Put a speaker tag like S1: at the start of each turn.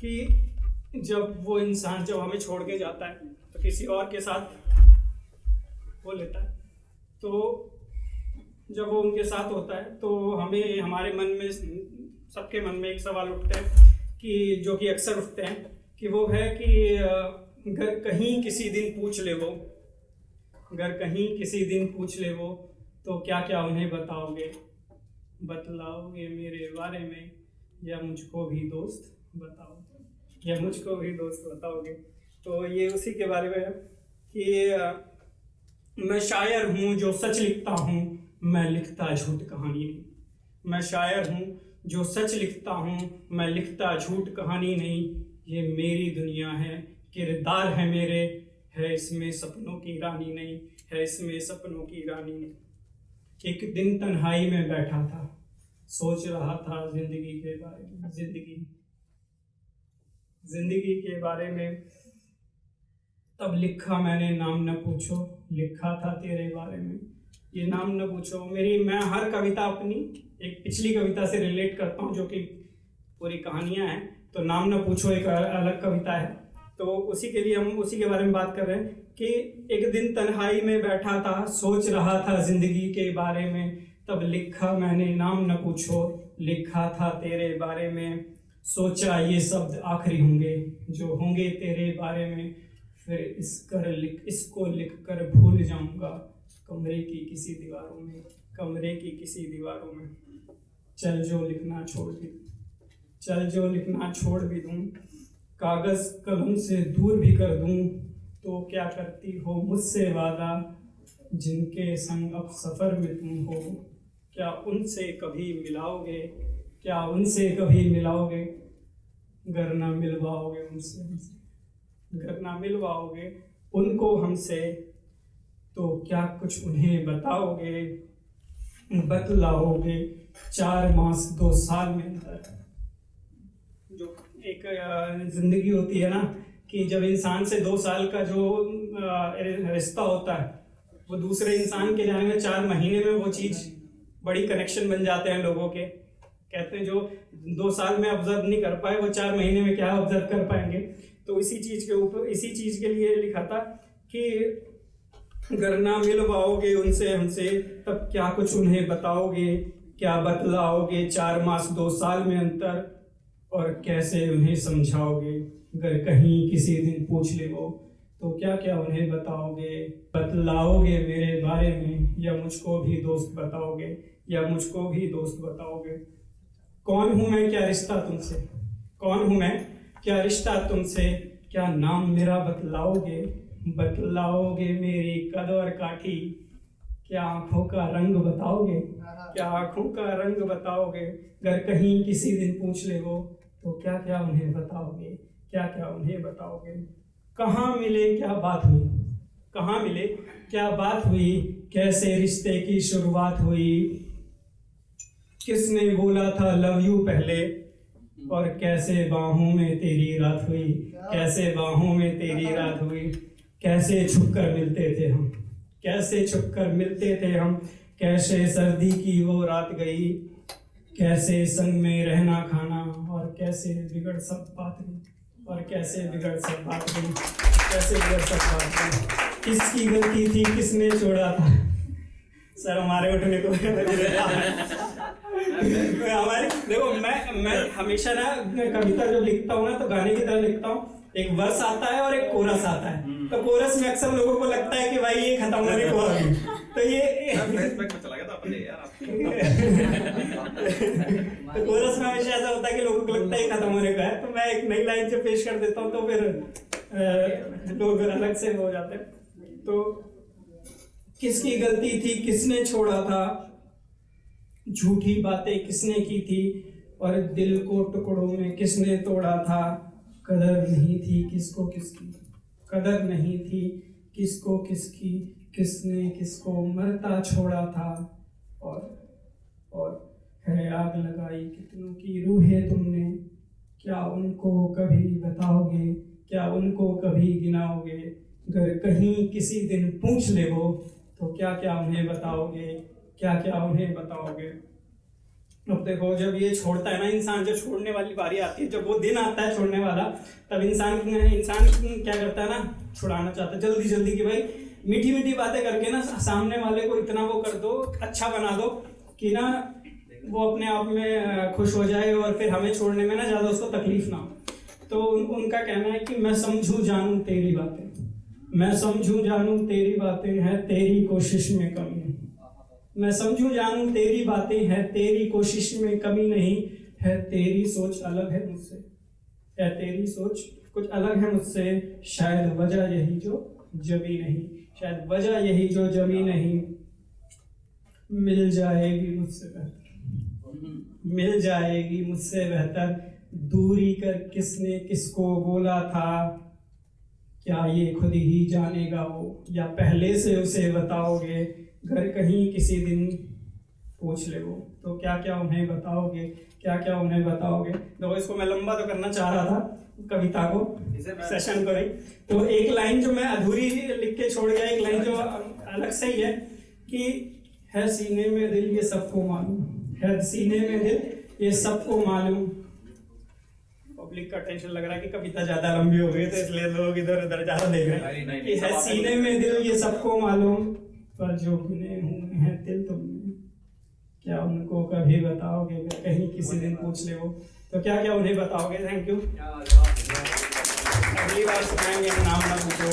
S1: कि जब वो इंसान जब हमें छोड़ के जाता है तो किसी और के साथ हो लेता है। तो जब वो उनके साथ होता है तो हमें, हमारे मन में, सबके मन में एक सवाल उठते हैं कि, जो कि अक्सर उठते हैं, कि वो है कि अगर कहीं किसी दिन पूछ ले वो। अगर कहीं किसी दिन पूछ ले वो तो क्या क्या उन्हें बताओगे? बतलाओगे मेरे बारे में, या मुझको भी दोस्त? बताओ। या मुझको भी दोस्त बताओगे। तो ये उसी के बारे में है कि मैं शायर हूँ जो सच लिखता हूँ, मैं लिखता झूठ कहानी नहीं। मैं शायर हूँ जो सच लिखता हूँ, मैं लिखता झूठ कहानी नहीं। ये मेरी दुनिया है, किरदार है मेरे, है इसमें सपनों की रानी नहीं, है इसमें सपनों की रानी नहीं। एक दिन तन्हाई में बैठा था, सोच रहा था ज़िंदगी के बारे में, ज़िंदगी ज़िंदगी के बारे में। तब लिखा मैंने, नाम न पूछो। लिखा था तेरे बारे में। ये नाम न पूछो। मेरी, मैं हर कविता अपनी, एक पिछली कविता से रिलेट करता हूँ, जो कि पूरी कहानियाँ हैं। तो नाम न पूछो एक अलग कविता है। तो उसी के लिए हम, उसी के बारे में बात कर रहे हैं कि एक दिन तन्हाई में बैठा था, सोच रहा था ज़िंदगी के बारे में। तब लिखा मैंने, नाम न पूछो। लिखा था तेरे बारे में। सोचा ये शब्द आखिरी होंगे, जो होंगे तेरे बारे में। फिर इस कर लिख, इसको लिख कर भूल जाऊँगा, कमरे की किसी दीवारों में, कमरे की किसी दीवारों में। चल जो लिखना छोड़ भी, चल जो लिखना छोड़ भी दूँ, कागज़ कलम से दूर भी कर दूँ तो क्या करती हो मुझसे वादा? जिनके संग अब सफ़र में तुम हो, क्या उनसे कभी मिलाओगे? क्या उनसे कभी मिलाओगे? घर ना मिलवाओगे उनसे। घर ना मिलवाओगे उनको हमसे तो क्या कुछ उन्हें बताओगे? बतलाओगे चार मास, दो साल में अंतर जो एक ज़िंदगी होती है ना, कि जब इंसान से दो साल का जो रिश्ता होता है, वो दूसरे इंसान के जाने में चार महीने में वो चीज़ बड़ी कनेक्शन बन जाते हैं लोगों के। कहते हैं, जो दो साल में ऑब्ज़र्व नहीं कर पाए, वो चार महीने में क्या ऑब्ज़र्व कर पाएँगे? तो इसी चीज़ के ऊपर, इसी चीज़ के लिए लिखा था कि अगर ना मिल पाओगे उनसे हमसे, तब क्या कुछ उन्हें बताओगे, क्या बतलाओगे चार मास, दो साल में अंतर, और कैसे उन्हें समझाओगे? अगर कहीं किसी दिन पूछ ले वो तो क्या क्या उन्हें बताओगे? बतलाओगे मेरे बारे में, या मुझको भी दोस्त बताओगे, या मुझको भी दोस्त बताओगे? कौन हूँ मैं क्या रिश्ता तुमसे? कौन हूँ मैं क्या रिश्ता तुमसे? क्या नाम मेरा बतलाओगे? बतलाओगे मेरी कद और काठी? क्या आँखों का रंग बताओगे? क्या आँखों का रंग बताओगे? अगर कहीं किसी दिन पूछ ले वो तो क्या क्या उन्हें बताओगे? क्या क्या उन्हें बताओगे? कहाँ मिले क्या बात हुई? कहाँ मिले क्या बात हुई? कैसे रिश्ते की शुरुआत हुई? किसने बोला था, लव यू पहले? और कैसे बाहों में तेरी रात हुई? कैसे बाहों में तेरी रात हुई? कैसे छुप कर मिलते थे हम? कैसे छुप कर मिलते थे हम? कैसे सर्दी की वो रात गई? कैसे संग में रहना खाना? और कैसे बिगड़ सब बात? गई और कैसे बिगड़ सब बात? गई कैसे बिगड़ सब बात? गई किसकी गलती थी? किसने छोड़ा था? सर, हमारे उठने को हमारे देखो मैं मैं हमेशा ना कविता जब लिखता हूँ ना तो गाने की तरह लिखता हूँ। एक वर्ष आता है और एक कोरस आता है। हम्म। तो कोरस में अक्सर लोगों को लगता है कि भाई ये खत्म होने को आ तो ये तो कोरस में हमेशा ऐसा होता है कि लोगों को लगता है खत्म होने का है। तो मैं एक नई लाइन से पेश कर देता हूँ तो फिर लोग अलग से हो जाते हैं। तो किसकी गलती थी किसने छोड़ा था? झूठी बातें किसने की थी? और दिल को टुकड़ों में किसने तोड़ा था? कदर नहीं थी किसको किसकी? कदर नहीं थी किसको किसकी? किसने किसको मरता छोड़ा था? और और है आग लगाई कितनों की रूहें तुमने? क्या उनको कभी बताओगे? क्या उनको कभी गिनाओगे? अगर कहीं किसी दिन पूछ ले वो तो क्या क्या उन्हें बताओगे? क्या क्या उन्हें बताओगे? अब देखो जब ये छोड़ता है ना इंसान जब छोड़ने वाली बारी आती है जब वो दिन आता है छोड़ने वाला तब इंसान इंसान क्या करता है ना छुड़ाना चाहता है। जल्दी जल्दी कि भाई मीठी मीठी बातें करके ना सामने वाले को इतना वो कर दो अच्छा बना दो कि ना वो अपने आप में खुश हो जाए और फिर हमें छोड़ने में ना ज़्यादा उसको तकलीफ़ ना हो। तो उन, उनका कहना है कि मैं समझूं जानूं तेरी बातें। मैं समझूं जानूं तेरी बातें हैं तेरी कोशिश में कमी। मैं समझू जानू, तेरी बातें हैं, तेरी कोशिश में कमी नहीं है, तेरी सोच अलग है मुझसे। है तेरी सोच कुछ अलग है मुझसे, शायद वजह यही जो जमी नहीं, शायद वजह यही जो जमी नहीं। मिल जाएगी मुझसे बेहतर। मिल जाएगी मुझसे बेहतर। दूरी कर किसने किसको बोला था? क्या ये खुद ही जानेगा वो? या पहले से उसे बताओगे? घर कहीं किसी दिन पूछ ले वो। तो क्या क्या उन्हें बताओगे? क्या क्या उन्हें बताओगे? तो इसको मैं लंबा तो करना चाह रहा था कविता को सेशन को तो एक लाइन जो मैं अधूरी लिख के छोड़ गया एक लाइन जो अलग से ही है कि है सीने में दिल ये सबको मालूम। है सीने में दिल ये सबको मालूम। पब्लिक का टेंशन लग रहा है कि कविता ज़्यादा लंबी हो गई तो इसलिए लोग इधर उधर ज़्यादा देख रहे हैं कि है सीने में दिल ये सबको मालूम। पर जो गिने हुए हैं दिल तुमने क्या उनको कभी बताओगे? कहीं किसी दिन पूछ ले वो तो क्या क्या उन्हें बताओगे? थैंक यू अगली बार सुनाएँगे नाम ना पूछो।